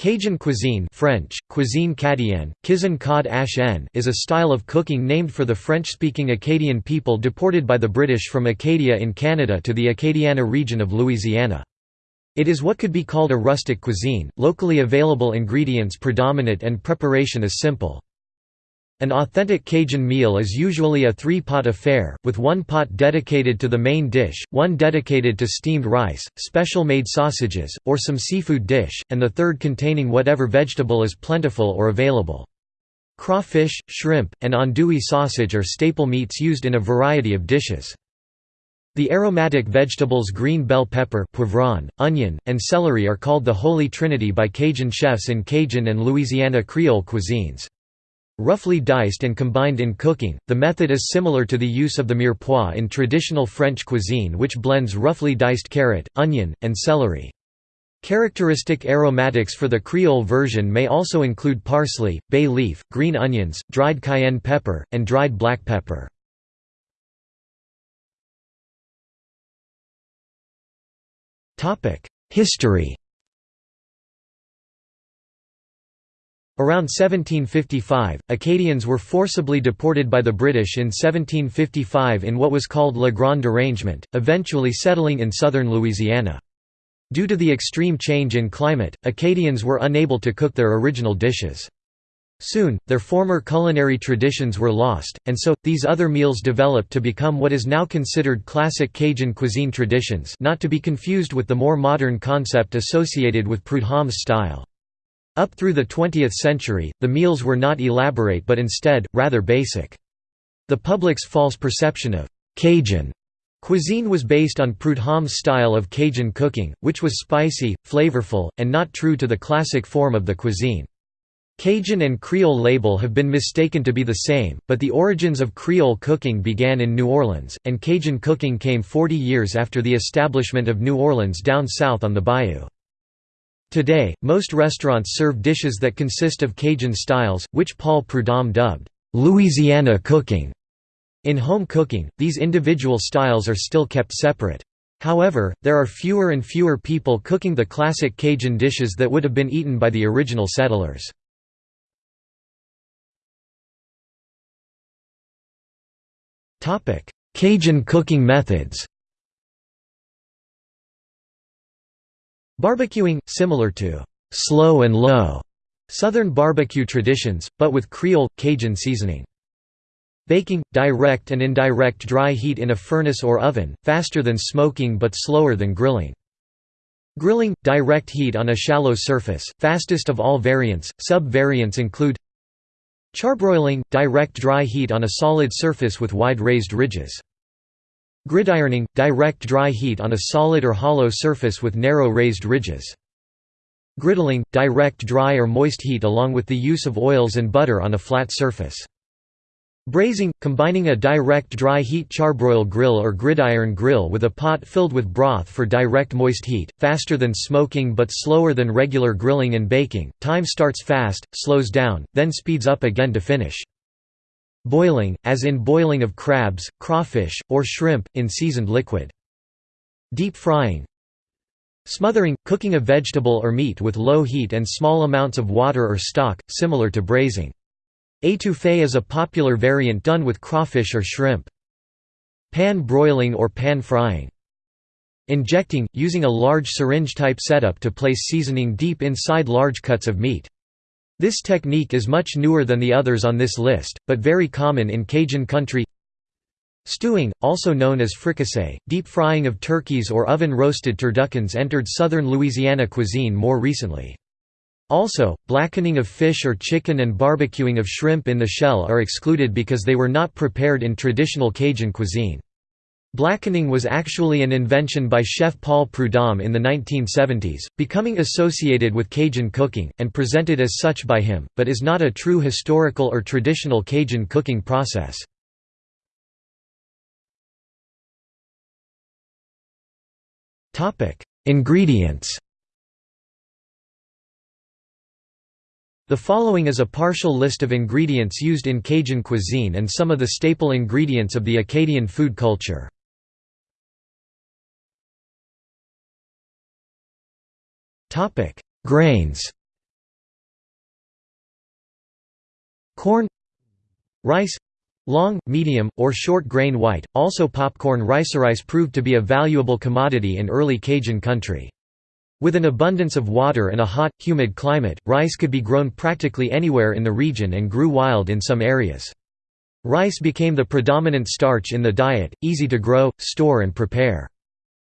Cajun cuisine French, cuisine cadienne, kizan cod is a style of cooking named for the French-speaking Acadian people deported by the British from Acadia in Canada to the Acadiana region of Louisiana. It is what could be called a rustic cuisine, locally available ingredients predominant and preparation is simple. An authentic Cajun meal is usually a three-pot affair, with one pot dedicated to the main dish, one dedicated to steamed rice, special-made sausages, or some seafood dish, and the third containing whatever vegetable is plentiful or available. Crawfish, shrimp, and andouille sausage are staple meats used in a variety of dishes. The aromatic vegetables green bell pepper poivron, onion, and celery are called the Holy Trinity by Cajun chefs in Cajun and Louisiana Creole cuisines. Roughly diced and combined in cooking, the method is similar to the use of the mirepoix in traditional French cuisine which blends roughly diced carrot, onion, and celery. Characteristic aromatics for the Creole version may also include parsley, bay leaf, green onions, dried cayenne pepper, and dried black pepper. History Around 1755, Acadians were forcibly deported by the British in 1755 in what was called Le Grand Derangement, eventually settling in southern Louisiana. Due to the extreme change in climate, Acadians were unable to cook their original dishes. Soon, their former culinary traditions were lost, and so, these other meals developed to become what is now considered classic Cajun cuisine traditions not to be confused with the more modern concept associated with Prudhomme's style. Up through the 20th century, the meals were not elaborate but instead, rather basic. The public's false perception of «Cajun» cuisine was based on Prudhomme's style of Cajun cooking, which was spicy, flavorful, and not true to the classic form of the cuisine. Cajun and Creole label have been mistaken to be the same, but the origins of Creole cooking began in New Orleans, and Cajun cooking came 40 years after the establishment of New Orleans down south on the bayou. Today, most restaurants serve dishes that consist of Cajun styles, which Paul Prudhomme dubbed, "'Louisiana cooking'". In home cooking, these individual styles are still kept separate. However, there are fewer and fewer people cooking the classic Cajun dishes that would have been eaten by the original settlers. Cajun cooking methods Barbecuing, similar to slow and low Southern barbecue traditions, but with Creole, Cajun seasoning. Baking, direct and indirect dry heat in a furnace or oven, faster than smoking but slower than grilling. Grilling, direct heat on a shallow surface, fastest of all variants, sub-variants include Charbroiling, direct dry heat on a solid surface with wide raised ridges. Gridironing – direct dry heat on a solid or hollow surface with narrow raised ridges. Griddling – direct dry or moist heat along with the use of oils and butter on a flat surface. Braising – combining a direct dry heat charbroil grill or gridiron grill with a pot filled with broth for direct moist heat, faster than smoking but slower than regular grilling and baking, time starts fast, slows down, then speeds up again to finish. Boiling, as in boiling of crabs, crawfish, or shrimp, in seasoned liquid. Deep frying Smothering – cooking a vegetable or meat with low heat and small amounts of water or stock, similar to braising. Étouffée is a popular variant done with crawfish or shrimp. Pan broiling or pan frying. Injecting – using a large syringe-type setup to place seasoning deep inside large cuts of meat. This technique is much newer than the others on this list, but very common in Cajun country Stewing, also known as fricassee, deep frying of turkeys or oven-roasted turduckens entered southern Louisiana cuisine more recently. Also, blackening of fish or chicken and barbecuing of shrimp in the shell are excluded because they were not prepared in traditional Cajun cuisine. Blackening was actually an invention by chef Paul Prudhomme in the 1970s, becoming associated with Cajun cooking, and presented as such by him, but is not a true historical or traditional Cajun cooking process. Ingredients The following is a partial list of ingredients used in Cajun cuisine and some of the staple ingredients of the Acadian food culture. Topic: Grains. Corn, rice, long, medium, or short grain white. Also, popcorn rice. Rice proved to be a valuable commodity in early Cajun country. With an abundance of water and a hot, humid climate, rice could be grown practically anywhere in the region and grew wild in some areas. Rice became the predominant starch in the diet, easy to grow, store and prepare.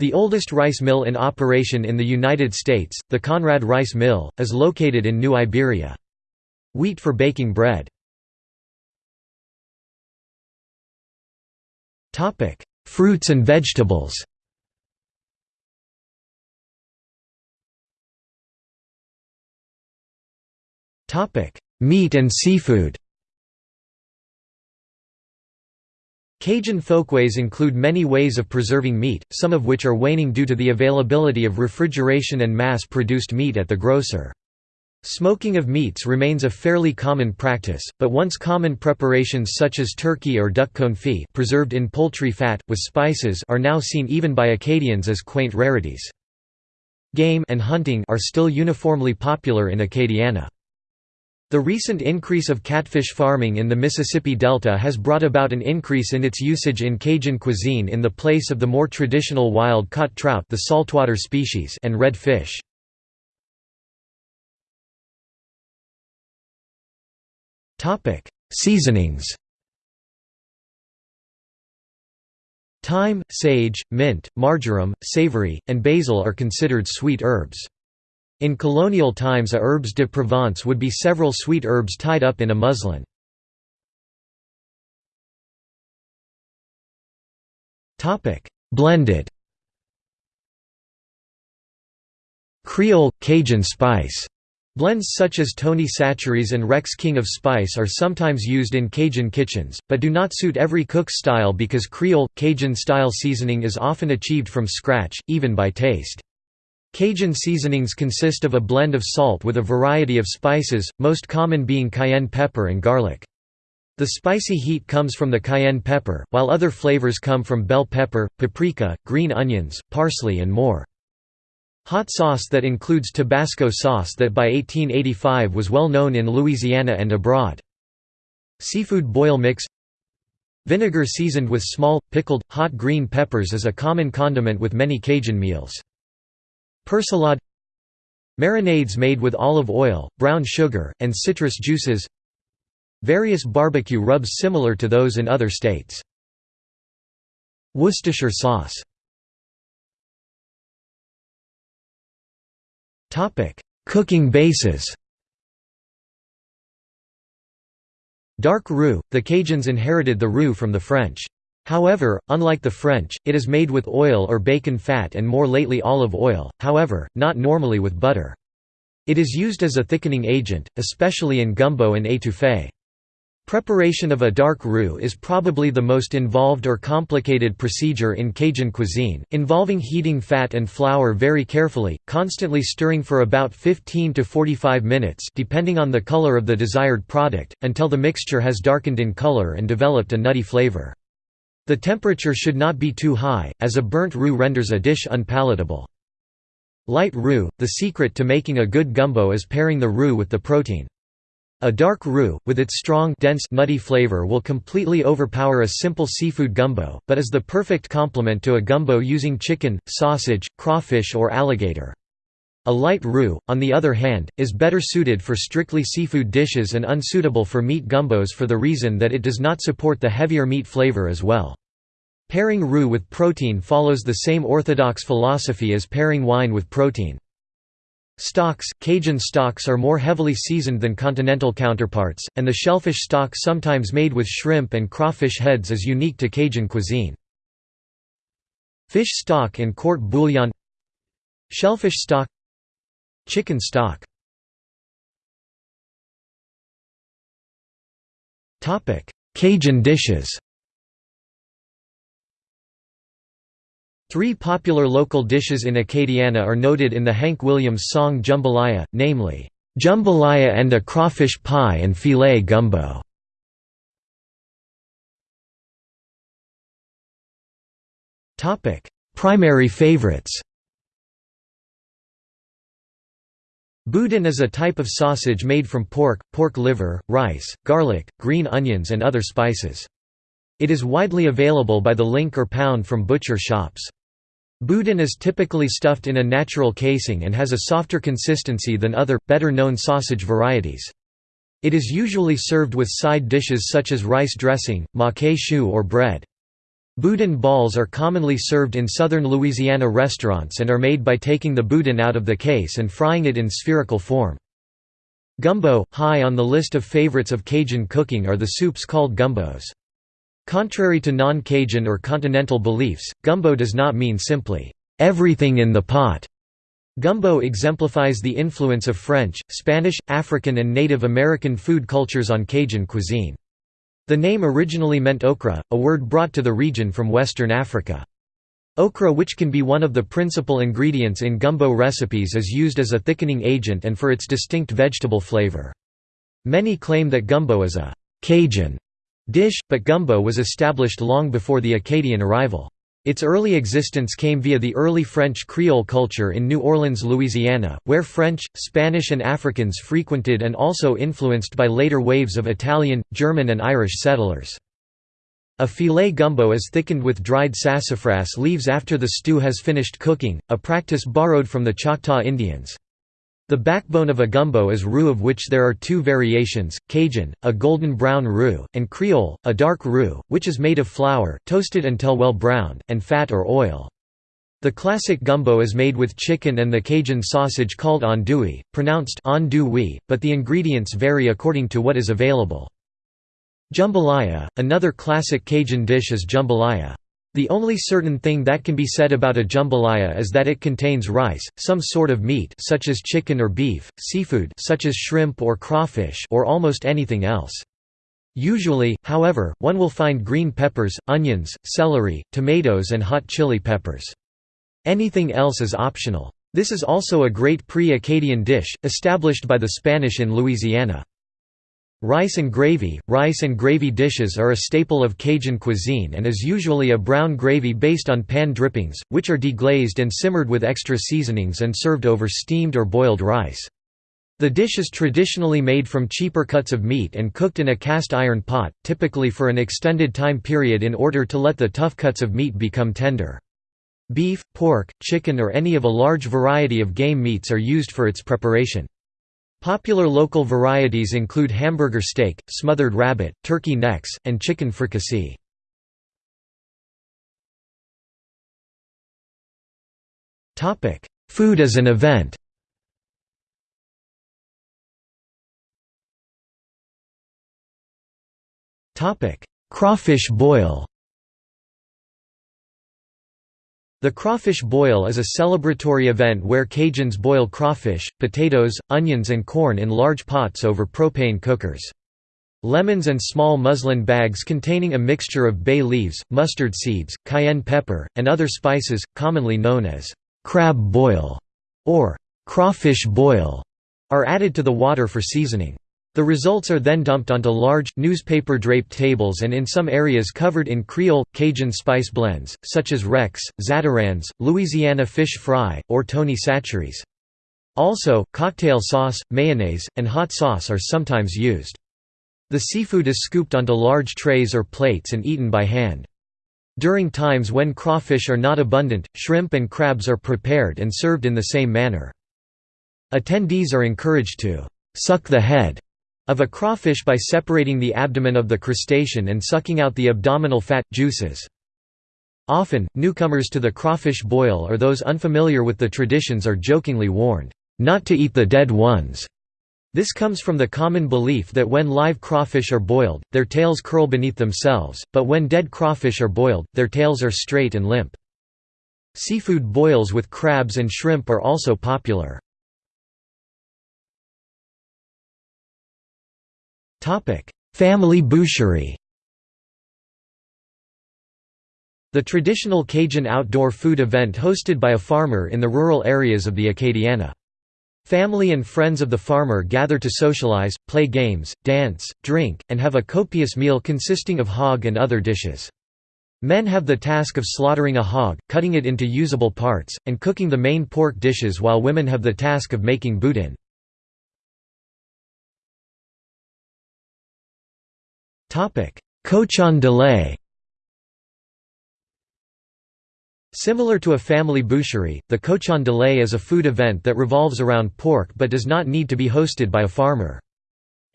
The oldest rice mill in operation in the United States, the Conrad Rice Mill, is located in New Iberia. Wheat for baking bread. Fruits and vegetables Meat and seafood Cajun folkways include many ways of preserving meat, some of which are waning due to the availability of refrigeration and mass-produced meat at the grocer. Smoking of meats remains a fairly common practice, but once common preparations such as turkey or duck confit preserved in poultry fat, with spices are now seen even by Acadians as quaint rarities. Game and hunting are still uniformly popular in Acadiana. The recent increase of catfish farming in the Mississippi Delta has brought about an increase in its usage in Cajun cuisine in the place of the more traditional wild-caught trout the saltwater species and red fish. Seasonings Thyme, sage, mint, marjoram, savory, and basil are considered sweet herbs. In colonial times a herbes de Provence would be several sweet herbs tied up in a muslin. Blended Creole, Cajun spice Blends such as Tony Chachere's and Rex King of Spice are sometimes used in Cajun kitchens, but do not suit every cook's style because Creole, Cajun-style seasoning is often achieved from scratch, even by taste. Cajun seasonings consist of a blend of salt with a variety of spices, most common being cayenne pepper and garlic. The spicy heat comes from the cayenne pepper, while other flavors come from bell pepper, paprika, green onions, parsley and more. Hot sauce that includes Tabasco sauce that by 1885 was well known in Louisiana and abroad. Seafood boil mix Vinegar seasoned with small, pickled, hot green peppers is a common condiment with many Cajun meals. Persillade Marinades made with olive oil, brown sugar, and citrus juices Various barbecue rubs similar to those in other states. Worcestershire sauce Cooking bases Dark roux – The Cajuns inherited the roux from the French. However, unlike the French, it is made with oil or bacon fat and more lately olive oil, however, not normally with butter. It is used as a thickening agent, especially in gumbo and étouffée. Preparation of a dark roux is probably the most involved or complicated procedure in Cajun cuisine, involving heating fat and flour very carefully, constantly stirring for about 15 to 45 minutes depending on the color of the desired product, until the mixture has darkened in color and developed a nutty flavor. The temperature should not be too high, as a burnt roux renders a dish unpalatable. Light roux – The secret to making a good gumbo is pairing the roux with the protein. A dark roux, with its strong dense nutty flavor will completely overpower a simple seafood gumbo, but is the perfect complement to a gumbo using chicken, sausage, crawfish or alligator. A light roux, on the other hand, is better suited for strictly seafood dishes and unsuitable for meat gumbos for the reason that it does not support the heavier meat flavor as well. Pairing roux with protein follows the same orthodox philosophy as pairing wine with protein. Stocks – Cajun stocks are more heavily seasoned than continental counterparts, and the shellfish stock sometimes made with shrimp and crawfish heads is unique to Cajun cuisine. Fish stock and court bouillon Shellfish stock Chicken stock. Cajun dishes. Three popular local dishes in Acadiana are noted in the Hank Williams song Jambalaya, namely, "'Jambalaya and a crawfish pie and filé gumbo". Primary favorites Boudin is a type of sausage made from pork, pork liver, rice, garlic, green onions and other spices. It is widely available by the link or pound from butcher shops. Boudin is typically stuffed in a natural casing and has a softer consistency than other, better-known sausage varieties. It is usually served with side dishes such as rice dressing, maque choux or bread. Boudin balls are commonly served in southern Louisiana restaurants and are made by taking the boudin out of the case and frying it in spherical form. Gumbo, high on the list of favorites of Cajun cooking are the soups called gumbos. Contrary to non-Cajun or continental beliefs, gumbo does not mean simply, "...everything in the pot." Gumbo exemplifies the influence of French, Spanish, African and Native American food cultures on Cajun cuisine. The name originally meant okra, a word brought to the region from Western Africa. Okra which can be one of the principal ingredients in gumbo recipes is used as a thickening agent and for its distinct vegetable flavor. Many claim that gumbo is a «Cajun» dish, but gumbo was established long before the Acadian arrival. Its early existence came via the early French Creole culture in New Orleans, Louisiana, where French, Spanish and Africans frequented and also influenced by later waves of Italian, German and Irish settlers. A filé gumbo is thickened with dried sassafras leaves after the stew has finished cooking, a practice borrowed from the Choctaw Indians. The backbone of a gumbo is roux of which there are two variations, Cajun, a golden brown roux, and Creole, a dark roux, which is made of flour, toasted until well browned, and fat or oil. The classic gumbo is made with chicken and the Cajun sausage called andouille, pronounced andouille, but the ingredients vary according to what is available. Jambalaya, another classic Cajun dish is jambalaya. The only certain thing that can be said about a jambalaya is that it contains rice, some sort of meat such as chicken or beef, seafood such as shrimp or crawfish or almost anything else. Usually, however, one will find green peppers, onions, celery, tomatoes and hot chili peppers. Anything else is optional. This is also a great pre-Acadian dish, established by the Spanish in Louisiana. Rice and gravy – Rice and gravy dishes are a staple of Cajun cuisine and is usually a brown gravy based on pan drippings, which are deglazed and simmered with extra seasonings and served over steamed or boiled rice. The dish is traditionally made from cheaper cuts of meat and cooked in a cast iron pot, typically for an extended time period in order to let the tough cuts of meat become tender. Beef, pork, chicken or any of a large variety of game meats are used for its preparation. Popular local varieties include hamburger steak, smothered rabbit, turkey necks, and chicken fricassee. Food as an event. Crawfish boil The crawfish boil is a celebratory event where Cajuns boil crawfish, potatoes, onions and corn in large pots over propane cookers. Lemons and small muslin bags containing a mixture of bay leaves, mustard seeds, cayenne pepper, and other spices, commonly known as crab boil or crawfish boil, are added to the water for seasoning. The results are then dumped onto large, newspaper-draped tables and in some areas covered in Creole, Cajun spice blends, such as Rex, Zatarain's, Louisiana fish fry, or Tony Chachere's. Also, cocktail sauce, mayonnaise, and hot sauce are sometimes used. The seafood is scooped onto large trays or plates and eaten by hand. During times when crawfish are not abundant, shrimp and crabs are prepared and served in the same manner. Attendees are encouraged to «suck the head» of a crawfish by separating the abdomen of the crustacean and sucking out the abdominal fat, juices. Often, newcomers to the crawfish boil or those unfamiliar with the traditions are jokingly warned, "...not to eat the dead ones." This comes from the common belief that when live crawfish are boiled, their tails curl beneath themselves, but when dead crawfish are boiled, their tails are straight and limp. Seafood boils with crabs and shrimp are also popular. Family boucherie The traditional Cajun outdoor food event hosted by a farmer in the rural areas of the Acadiana. Family and friends of the farmer gather to socialize, play games, dance, drink, and have a copious meal consisting of hog and other dishes. Men have the task of slaughtering a hog, cutting it into usable parts, and cooking the main pork dishes while women have the task of making boudin. Cochon de lait Similar to a family boucherie, the cochon de lait is a food event that revolves around pork but does not need to be hosted by a farmer.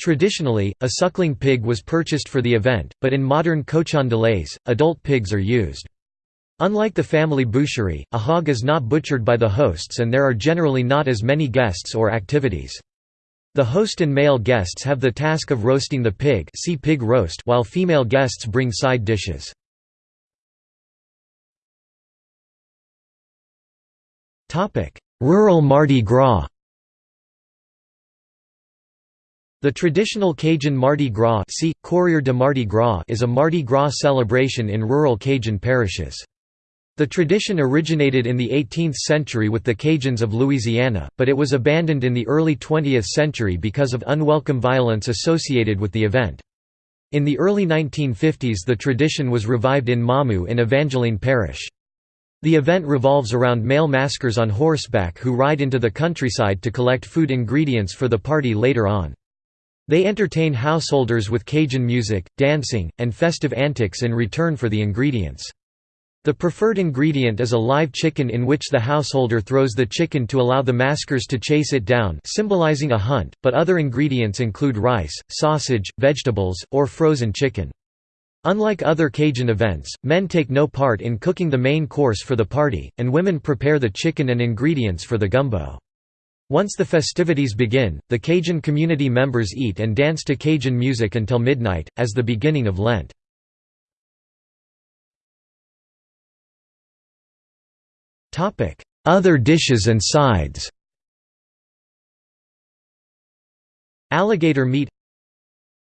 Traditionally, a suckling pig was purchased for the event, but in modern cochon de laits, adult pigs are used. Unlike the family boucherie, a hog is not butchered by the hosts and there are generally not as many guests or activities. The host and male guests have the task of roasting the pig, see pig roast while female guests bring side dishes. Topic: Rural Mardi Gras The traditional Cajun Mardi Gras, see, de Mardi Gras is a Mardi Gras celebration in rural Cajun parishes. The tradition originated in the 18th century with the Cajuns of Louisiana, but it was abandoned in the early 20th century because of unwelcome violence associated with the event. In the early 1950s the tradition was revived in Mamou in Evangeline Parish. The event revolves around male maskers on horseback who ride into the countryside to collect food ingredients for the party later on. They entertain householders with Cajun music, dancing, and festive antics in return for the ingredients. The preferred ingredient is a live chicken in which the householder throws the chicken to allow the maskers to chase it down symbolizing a hunt, but other ingredients include rice, sausage, vegetables, or frozen chicken. Unlike other Cajun events, men take no part in cooking the main course for the party, and women prepare the chicken and ingredients for the gumbo. Once the festivities begin, the Cajun community members eat and dance to Cajun music until midnight, as the beginning of Lent. Other dishes and sides. Alligator meat.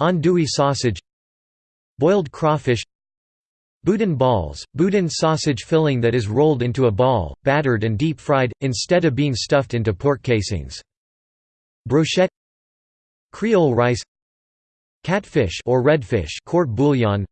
Andouille sausage. Boiled crawfish. Boudin balls, boudin sausage filling that is rolled into a ball, battered and deep-fried, instead of being stuffed into pork casings. Brochette. Creole rice. Catfish or redfish court bouillon.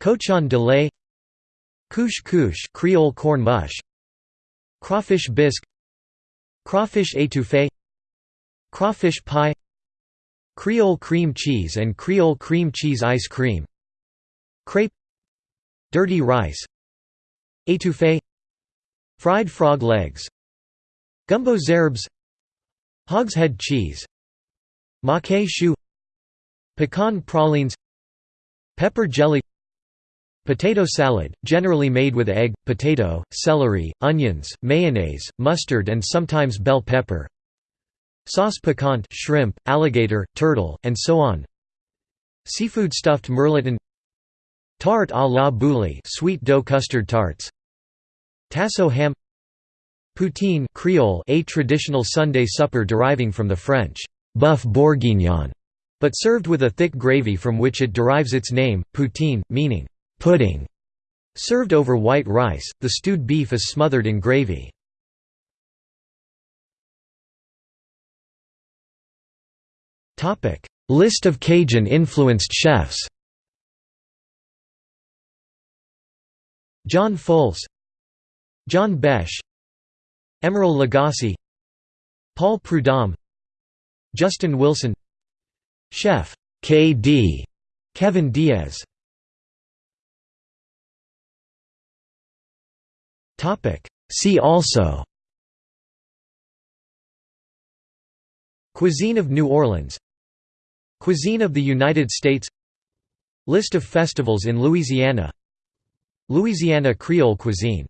Cochon de lait. Couche couche Creole corn mush Crawfish bisque Crawfish étouffée Crawfish pie Creole cream cheese and Creole cream cheese ice cream Crepe Dirty rice Étouffée Fried frog legs Gumbo z'herbes Hogshead cheese Maque choux Pecan pralines Pepper jelly Potato salad, generally made with egg, potato, celery, onions, mayonnaise, mustard and sometimes bell pepper Sauce piquante shrimp, alligator, turtle, and so on. Seafood stuffed mirliton Tarte à la bouillie sweet dough custard tarts. Tasso ham Poutine Creole a traditional Sunday supper deriving from the French «boeuf bourguignon», but served with a thick gravy from which it derives its name, poutine, meaning pudding. Served over white rice, the stewed beef is smothered in gravy. List of Cajun-influenced chefs John Folse John Besh Emeril Lagasse Paul Prudhomme Justin Wilson Chef K.D. Kevin Diaz See also. Cuisine of New Orleans. Cuisine of the United States. List of festivals in Louisiana. Louisiana Creole cuisine